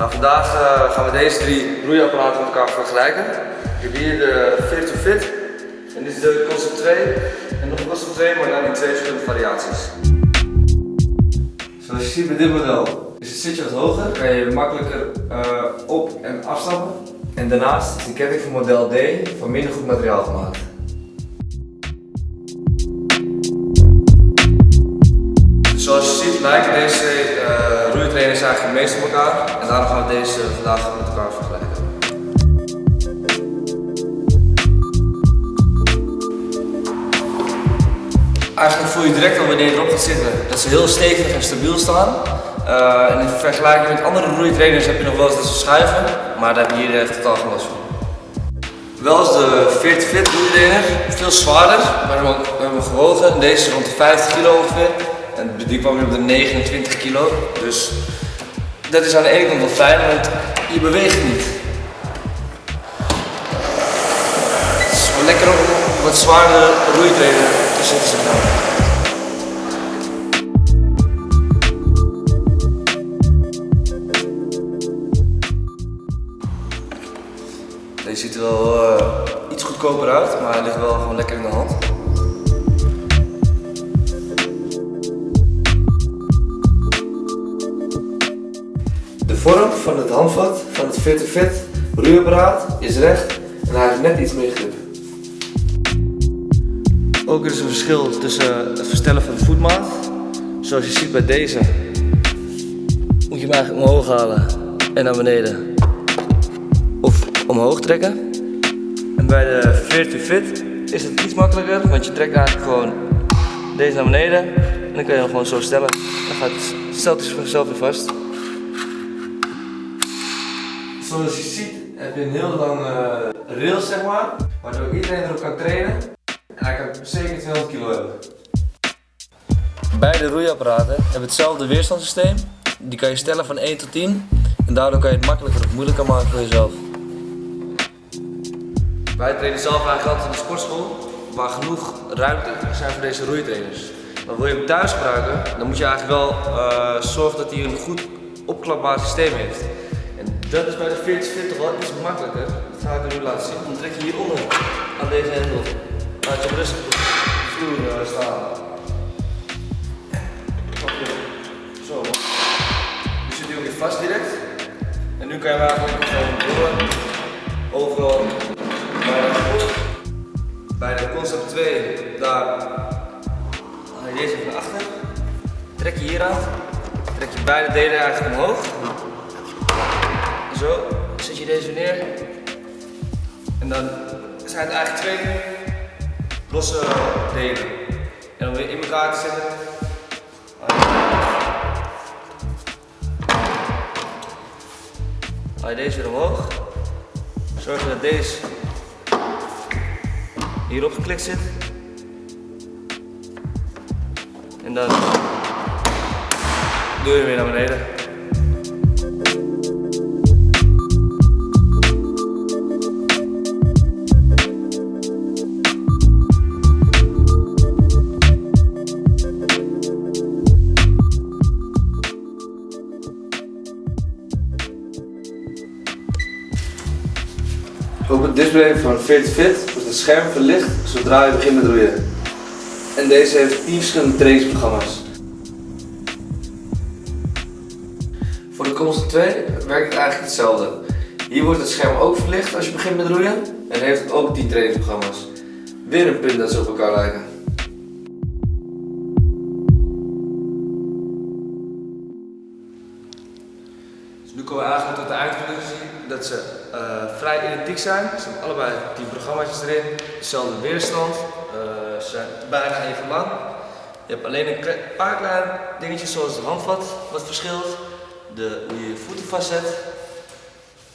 gaan vandaag uh, gaan we deze drie roeiapparaten met elkaar vergelijken. Ik heb hier de Fit to Fit en dit is de Concept 2 en nog een Concept 2, maar dan in twee verschillende variaties. Zoals je ziet bij dit model is het zitje wat hoger, kan je makkelijker uh, op- en afstappen. En daarnaast is de ketting van model D van minder goed materiaal gemaakt. Zoals je ziet lijken deze uh, roeitrainers eigenlijk het meest op elkaar en daarom gaan we deze vandaag met elkaar vergelijken. Eigenlijk voel je direct al wanneer je erop gaat zitten dat ze heel stevig en stabiel staan. Uh, en in vergelijking met andere roeitrainers heb je nog wel eens dat ze schuiven, maar daar heb je hier totaal geen last van. Wel is de 40 Fit roeitrainer veel zwaarder, maar we hebben gewogen. Deze is rond de 50 kilo ongeveer. En die kwam weer op de 29 kilo. Dus dat is aan de ene kant wel fijn, want je beweegt niet. Het is wel lekker om wat zwaardere roeitrainer te zitten. Deze ziet er wel uh, iets goedkoper uit, maar hij ligt wel gewoon lekker in de hand. Het handvat van het Fit Fit roeiapparaat is recht en hij heeft net iets meer grip. Ook is er een verschil tussen het verstellen van de voetmaat. Zoals je ziet bij deze moet je hem eigenlijk omhoog halen en naar beneden. Of omhoog trekken. En bij de to Fit is het iets makkelijker, want je trekt eigenlijk gewoon deze naar beneden en dan kun je hem gewoon zo stellen. Dan gaat het, stelt hij zichzelf weer vast. Zoals je ziet heb je een heel lang uh, rails zeg maar, waardoor iedereen erop kan trainen. En hij kan zeker 200 kilo hebben. Beide roeiapparaten hebben hetzelfde weerstandssysteem. Die kan je stellen van 1 tot 10 en daardoor kan je het makkelijker of moeilijker maken voor jezelf. Wij trainen zelf eigenlijk altijd in de sportschool waar genoeg ruimte zijn voor deze roeitrainers. Maar wil je hem thuis gebruiken, dan moet je eigenlijk wel uh, zorgen dat hij een goed opklapbaar systeem heeft. Dat is bij de 40 Fit toch wel iets makkelijker. Dat ga ik nu laten zien. Dan trek je hieronder aan deze hendel. Laat je rustig op de vloer uh, staan. Zo. Nu zit hij ook weer vast direct. En nu kan je eigenlijk gewoon door overal bij de, bij de concept 2, daar haal je deze van achter. Trek je hier aan. Trek je beide delen eigenlijk omhoog. Zo, zet je deze neer. En dan zijn het eigenlijk twee losse delen. En om weer in elkaar te zetten. Haal je deze weer omhoog. Zorg dat deze hierop geklikt zit. En dan doe je weer naar beneden. Display van Fit Fit wordt het scherm verlicht zodra je begint met roeien. En deze heeft 10 verschillende trainingsprogramma's. Voor de Constant 2 werkt het eigenlijk hetzelfde. Hier wordt het scherm ook verlicht als je begint met roeien en heeft ook 10 trainingsprogramma's. Weer een punt dat ze op elkaar lijken. Dus nu komen we eigenlijk tot de eindconclusie dat ze uh, vrij identiek zijn. Ze hebben allebei 10 programma's erin, dezelfde weerstand, uh, ze zijn bijna even lang. Je hebt alleen een paar kleine dingetjes zoals de handvat wat verschilt, de, hoe je je voeten vastzet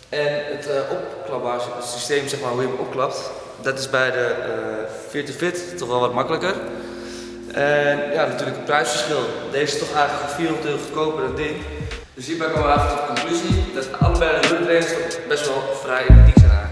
en het uh, opklapbaar systeem, zeg maar, hoe je hem opklapt. Dat is bij de uh, Fit to Fit toch wel wat makkelijker. En ja, natuurlijk het prijsverschil. Deze is toch eigenlijk 400 euro goedkoper dan dit. Dus hierbij komen we eigenlijk tot de conclusie dat allebei de hulptrainers best wel vrij identiek zijn